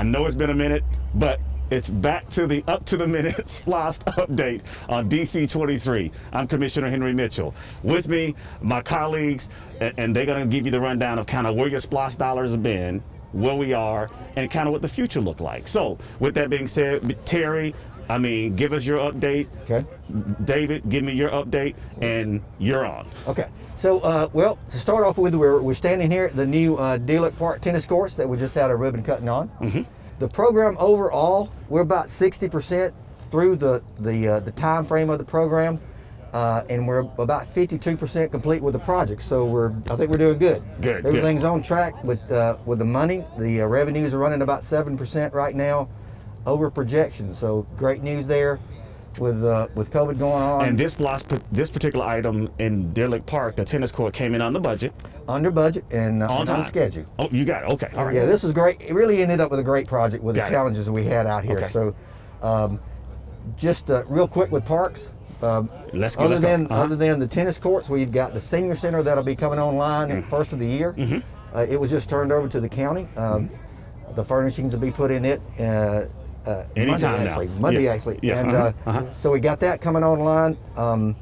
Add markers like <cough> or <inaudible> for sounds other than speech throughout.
I know it's been a minute, but it's back to the up to the <laughs> minute SPLOST update on DC 23. I'm Commissioner Henry Mitchell. With me, my colleagues, and, they're going to give you the rundown of kind of where your SPLOST dollars have been, where we are, and kind of what the future look like. So, with that being said, Terry, I mean, give us your update. Okay. David, give me your update, and you're on. Okay. So, uh, well, to start off with, we're, we're standing here at the new uh, Deer Lick Park tennis courts that we just had a ribbon cutting on. Mm-hmm. The program overall, we're about 60% through the, the, uh, the time frame of the program. Uh, and we're about 52% complete with the project. So we're, I think we're doing good. Good, Everything's on track with uh, with the money. The uh, revenues are running about seven percent right now, over projection. So great news there, with uh, with COVID going on. And this this particular item in Deer Lick Park, the tennis court, came in on the budget. under budget and uh, On time. schedule. Oh, you got it. Okay. All right. Yeah, this is great. It really ended up with a great project with Got the it. challenges we had out here. Okay. So, um, just uh, real quick with parks. Um, Let's go, other let's than Uh-huh. other than the tennis courts, we've got the senior center that'll be coming online Mm. first of the year. Mm-hmm. Uh, it was just turned over to the county. Um, The furnishings will be put in it. Uh, uh, Anytime Monday now. actually, Monday Yeah. actually, Yeah, and uh-huh, uh, uh-huh. so we got that coming online. Um,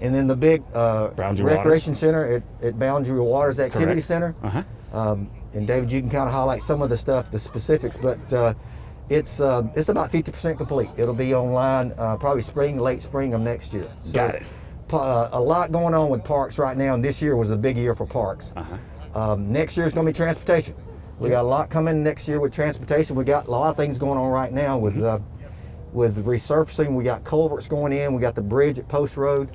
and then the big uh, recreation center at, at Boundary Waters Activity Correct. Center. Uh-huh. Um, and David, you can kind of highlight some of the stuff, the specifics, but uh, it's uh, it's about 50% complete. It'll be online uh, probably spring, late spring of next year. So, Got it. uh, a lot going on with parks right now, and this year was a big year for parks. Uh-huh. Um, next year is going to be transportation. We got a lot coming next year with transportation. We got a lot of things going on right now with uh, with resurfacing. We got culverts going in. We got the bridge at Post Road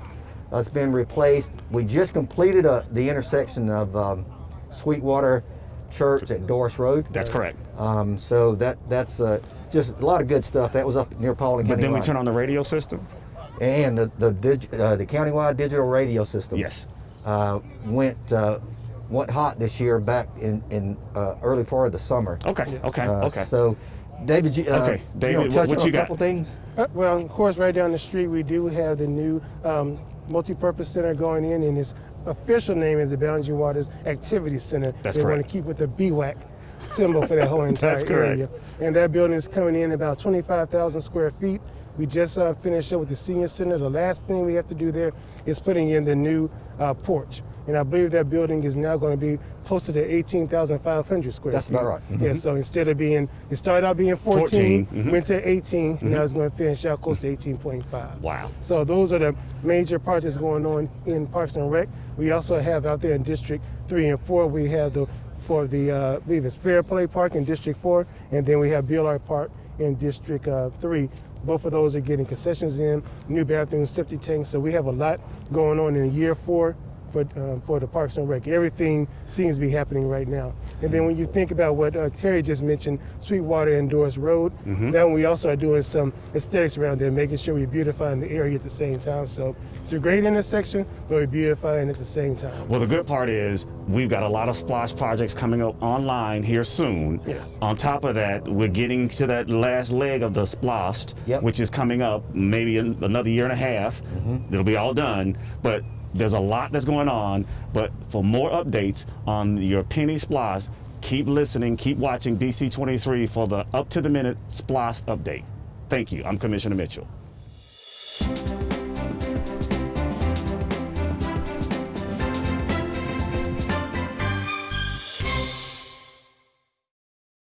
that's been replaced. We just completed uh the intersection of um, Sweetwater Church at Dorris Road. That's correct. Um, so that that's uh, just a lot of good stuff. That was up near Paulding But then we line. turn on the radio system. and the the, dig, uh, the countywide digital radio system. Yes. Uh, went uh, went hot this year back in in uh, early part of the summer. Okay. Okay. Uh, okay. So, David, you, uh, Okay, you David, know, what- touch what on you a got? couple things. Uh, well, of course, right down the street, we do have the new um, multi-purpose center going in, and its official name is the Boundary Waters Activity Center. That's they want correct. to keep with the BWAC symbol for that whole <laughs> entire That's correct. area. And that building is coming in about 25,000 square feet. We just uh, finished up with the senior center. The last thing we have to do there is putting in the new uh, porch. And I believe that building is now going to be closer to 18,500 square That's feet. about right. Yeah, so instead of being, it started out being 14, 14, mhm. went to 18, now it's going to finish out close to 18.5. Wow. So those are the major projects going on in Parks and Rec. We also have out there in District 3 and 4, we have the, for the, uh, I believe it's Fair Play Park in District 4, and then we have Billard Park in District uh, 3. Both of those are getting concessions in, new bathrooms, septic tanks. So we have a lot going on in year four for, um, for the Parks and Rec. Everything seems to be happening right now. And then when you think about what uh, Terry just mentioned, Sweetwater and Dorris Road, then we also are doing some aesthetics around there, making sure we're beautifying the area at the same time. So it's a great intersection, but we're beautifying at the same time. Well, the good part is we've got a lot of SPLOST projects coming up online here soon. Yes. On top of that, we're getting to that last leg of the splost, Yep. which is coming up maybe in another year and a half. It'll be all done, but there's a lot that's going on. But for more updates on your penny SPLOST, keep listening, keep watching DC23 for the up to the minute SPLOST update. Thank you. I'm Commissioner Mitchell.